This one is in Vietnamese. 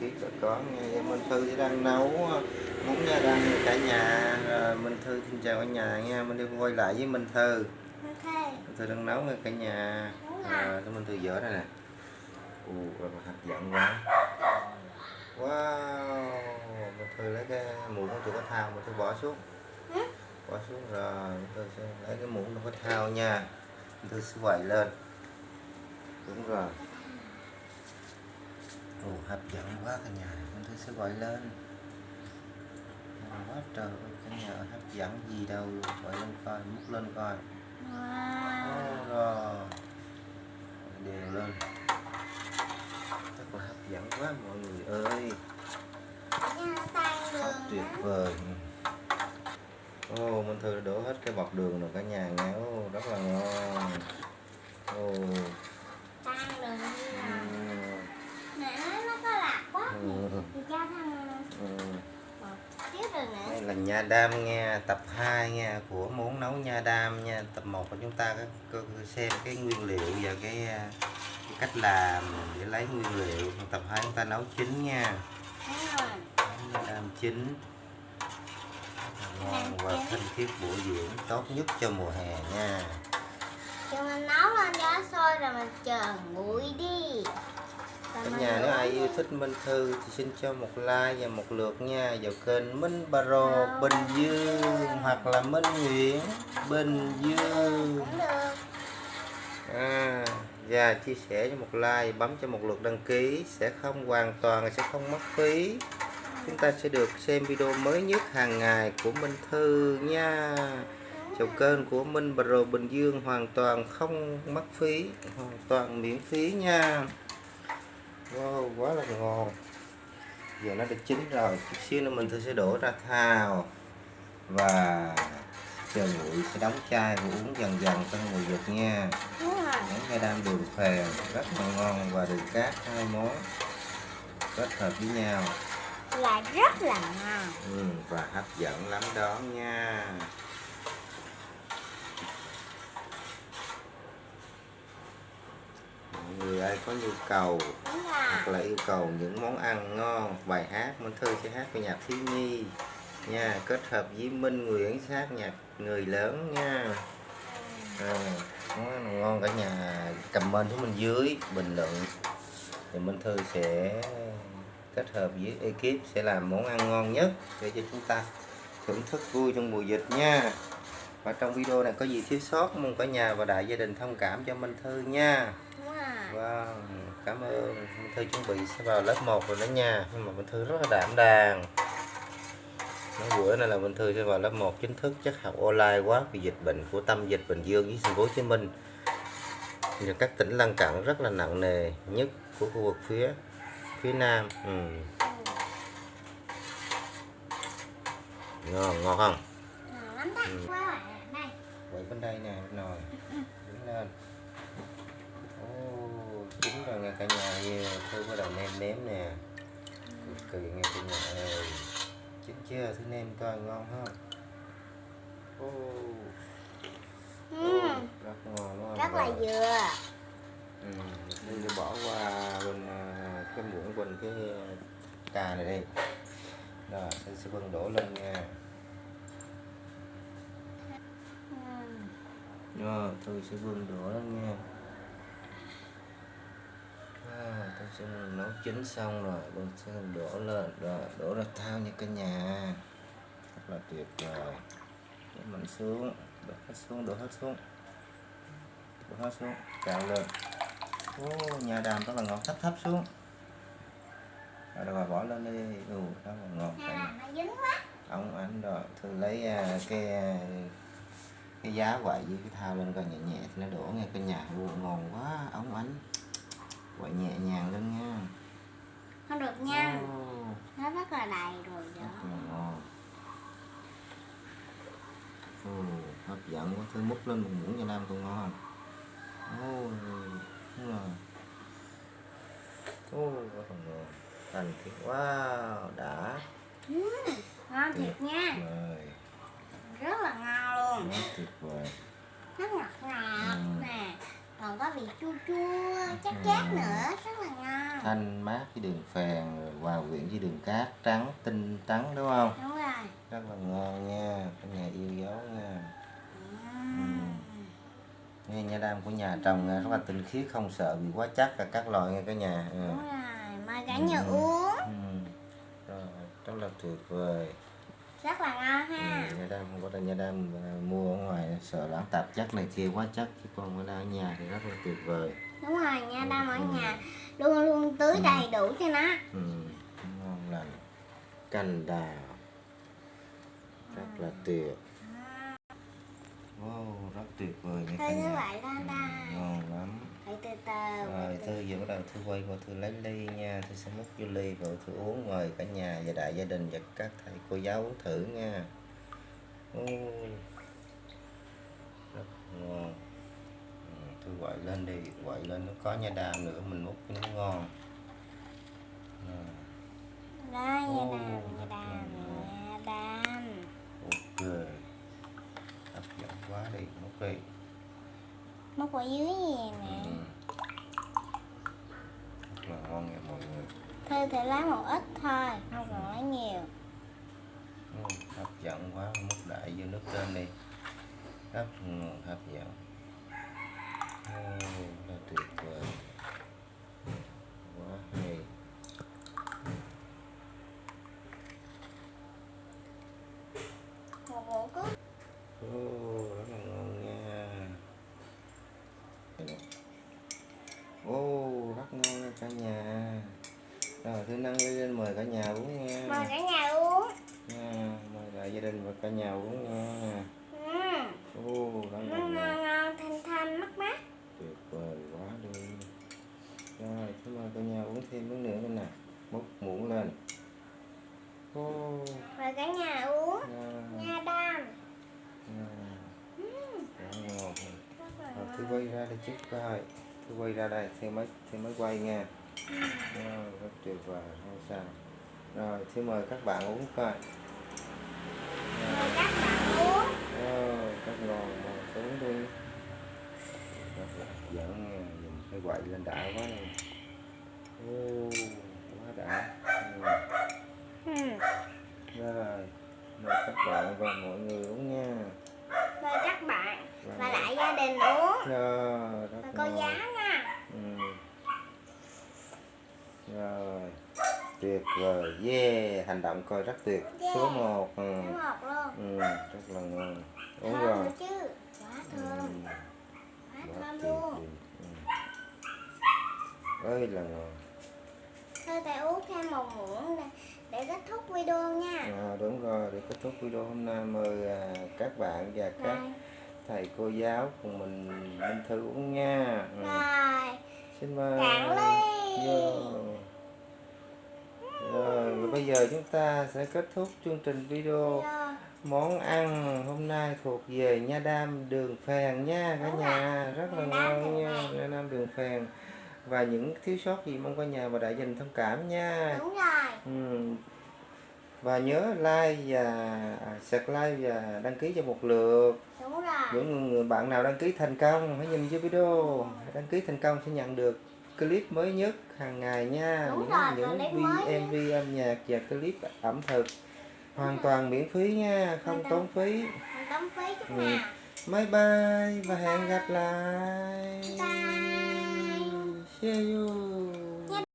bà con. Nha Dạ, Minh Thư đang nấu muốn nha đang cả nhà. Rồi Minh Thư xin chào cả nhà nha. Minh Thư quay lại với Minh Thư. Ok. Minh Thư đang nấu nha cả nhà. À, Minh Thư dở đây nè? Ù rồi hấp dẫn quá. Wow Minh Thư lấy cái muỗng của tụi có thao. Minh Thư bỏ xuống. Bỏ xuống rồi Minh Thư sẽ lấy cái muỗng của có thao nha. Minh Thư sẽ quậy lên. Đúng rồi. Ồ, hấp dẫn quá cả nhà. Minh Thư sẽ gọi lên. Quá trời cả nhà hấp dẫn gì đâu. Gọi lên coi múc lên coi. Wow. Rồi. Đều lên. Rất là hấp dẫn quá mọi người ơi. Rất tuyệt vời. Ồ, Minh Thư đã đổ hết cái bọt đường rồi cả nhà nghe. Ồ, rất là ngon. Ồ, Sang nữa. Đây là nha đam nha, tập 2 nha của món nấu nha đam nha. Tập 1 của chúng ta có, xem cái nguyên liệu và cái, à, cái cách làm để lấy nguyên liệu. Tập 2 chúng ta nấu chín nha. Nha đam chín. Ngon và thanh khiết bổ dưỡng tốt nhất cho mùa hè nha. Thì mình nấu lên cho sôi rồi mình chờ nguội đi. Mình nhà nếu ai yêu thích Minh Thư thì xin cho một like và một lượt nha. Vào kênh Minh Baro Bình Dương hoặc là Minh Nguyễn Bình Dương. À, và chia sẻ cho một like bấm cho một lượt đăng ký sẽ không hoàn toàn sẽ không mất phí. Chúng ta sẽ được xem video mới nhất hàng ngày của Minh Thư nha. Chào kênh của Minh Pro Bình Dương hoàn toàn không mất phí hoàn toàn miễn phí nha wow quá là ngon giờ nó đã chín rồi. Chút xíu nữa mình Thư sẽ đổ ra thao và chờ nguội sẽ đóng chai và uống dần dần cho người Việt nha. Đúng rồi. món nghe đam đường phèn rất là ngon và đường cát hai món kết hợp với nhau. Là rất là ngon. ừ, và hấp dẫn lắm đó nha người ai có nhu cầu hoặc là yêu cầu những món ăn ngon bài hát Minh Thư sẽ hát với nhạc thiếu nhi nha. Kết hợp với Minh Nguyễn sát nhạc người lớn nha. À, món ăn ngon cả nhà. Comment xuống bên dưới bình luận. Thì Minh Thư sẽ kết hợp với ekip sẽ làm món ăn ngon nhất để cho chúng ta thưởng thức vui trong mùa dịch nha. Và trong video này có gì thiếu sót mong cả nhà và đại gia đình thông cảm cho Minh Thư nha. Vâng, cảm ơn. Minh Thư chuẩn bị sẽ vào lớp 1 rồi đó nha. Nhưng mà Minh Thư rất là đảm đang Nói bữa này là Minh Thư sẽ vào lớp 1 chính thức chắc học online quá vì dịch bệnh của tâm dịch Bình Dương với thành phố Hồ Chí Minh. Và các tỉnh lân cận rất là nặng nề nhất của khu vực phía phía Nam. Ừ. ngon ngon không? Ngon. Ừ. Quay bên đây nè nồi. Đứng lên chín rồi nghe cả nhà nghe thư bắt đầu nêm nếm nè. Cực kỳ nghe cả nhà ơi chín chưa thứ nêm coi ngon không? Ô. Ừ. rất ngon Rất là vừa. ừ, mình bỏ qua bên à, cái muỗng bên cái cà này đi. Rồi sẽ sẽ vân đổ lên nha. Ừ. Rồi, tôi sẽ vươn đũa lên nha à, tôi sẽ nấu chín xong rồi tôi sẽ đổ lên rồi đổ ra thao nha cả nhà. Rất là tuyệt vời. Để mình xuống đổ hết xuống đổ hết xuống. Đổ hết xuống cạo lên. Ô nhà đàm rất là ngọt thấp thấp xuống. Rồi rồi bỏ lên đi. Ừ rất là ngọt quá. ông ảnh rồi tôi lấy à, cái à, cái giá quậy với cái thao lên coi nhẹ nhẹ thì nó đổ nghe cái nhà. Luôn ngon quá ống ánh quậy nhẹ nhàng lên nha Không được nha. Ồ, Nó rất là đầy rồi đó. Ồ, hấp dẫn quá thứ múc lên một muỗng cho nam còn ngon Ồ, đúng rồi Ồ, rất là ngon thành thiệt wow đã Ừ. Ngon thiệt nha. rồi Rất là ngon luôn. rất tuyệt vời Rất ngọt ngọt Ừ. nè. Còn có vị chua chua chát chát nữa rất là ngon. Thanh mát với đường phèn rồi hòa quyện với đường cát trắng tinh trắng đúng không? Đúng rồi. Rất là ngon nha cả nhà yêu dấu nha. Nghe nha đam của nhà trồng nha, rất là tinh khiết không sợ bị quá chắc là các loại nha cả nhà. Ừ. đúng rồi mời cả nhà uống. Ừ. Rồi, rất là tuyệt vời rất là ngon ha. Ừ, nha đam không có là nha đam à, mua ở ngoài sợ lãng tạp. Chất này kia quá chắc chứ còn ở nhà thì rất là tuyệt vời. Đúng rồi nha đam ở nhà luôn luôn tưới đầy đủ cho nó. Ừ, ngon lành. Canh đào. Rất là tuyệt wow rất tuyệt vời nha cả nhà. Ừ, ngon lắm. Phải từ từ rồi thư giờ bắt đầu thư quay vào thư lấy ly nha. Thư sẽ múc vô ly vào thư uống mời cả nhà và đại gia đình và các thầy cô giáo uống thử nha. Ôi, rất ngon. Ừ, thư quậy lên đi quậy lên nó có nha đam nữa mình múc cho nó ngon. Rồi, đó nha đam nha đam nha ok đi múc đi móc ở dưới gì nè? Ừ. rất là ngon nha mọi người. Thôi thì lấy một ít thôi không cần lấy nhiều. Ừ, hấp dẫn quá múc đại vô nước lên đi. Rất hấp dẫn. Ồ, là tuyệt vời quá hay một muỗng cốt Ồ, rất là ngon nha Ồ, rất ngon nha cả nhà rồi thư nâng ly lên mời cả nhà uống nha. Mời cả nhà uống. Nha mời lại gia đình và cả nhà uống nha. Ừ. Là ngon ngon ngon thanh thanh mát mát. Tuyệt vời quá đi. Rồi cảm ơn cả nhà uống thêm miếng nữa nữa nè. Múc muỗng lên. Ô. Mời cả nhà uống. À, nha đam. À, quá ngon. Rồi thứ quay ra đây trước coi. Thứ quay ra đây thì mới thì mới quay nha rồi, rất tuyệt vời không sao? Rồi thì mời các bạn uống coi. Mời các bạn uống. Ờ, rất ngon mời uống đi. Rất là nha nhìn cái quậy lên đã quá nè ô quá đã. Ừ. ừ. rồi mời các bạn và mọi người uống nha. Mời các bạn Và và lại gia đình uống. Rồi rất ngon giáo nha ừ. Rồi tuyệt vời. Yeah hành động coi rất tuyệt. Số Yeah. 1 ừ. ừ rất là ngon. Uống thơm rồi. chứ. Quá ừ. thơm. Quá quá thơm luôn. Ừ. ơi là ngon. Thôi thầy uống thêm một muỗng để, để kết thúc video nha. À, đúng rồi để kết thúc video hôm nay. Mời à, các bạn và các thầy cô giáo cùng mình Minh Thư uống nha. Ừ. rồi. Xin mời. Cạn ly. Vô. Bây giờ chúng ta sẽ kết thúc chương trình video món ăn hôm nay thuộc về nha đam đường phèn nha cả nhà. rất là ngon nha nha đam đường phèn. Và những thiếu sót gì mong cả nhà và đại đình thông cảm nha. Đúng rồi. Ừ. và nhớ like và à, subscribe và đăng ký cho một lượt. Đúng rồi. Những người bạn nào đăng ký thành công hãy nhìn dưới video. Đăng ký thành công sẽ nhận được clip mới nhất hàng ngày nha. Đúng những rồi, những MV âm nhạc và clip ẩm thực. Hoàn toàn miễn phí nha không tốn phí. không tốn phí chút Ừ. nào. Bye bye và hẹn gặp lại. Bye. see you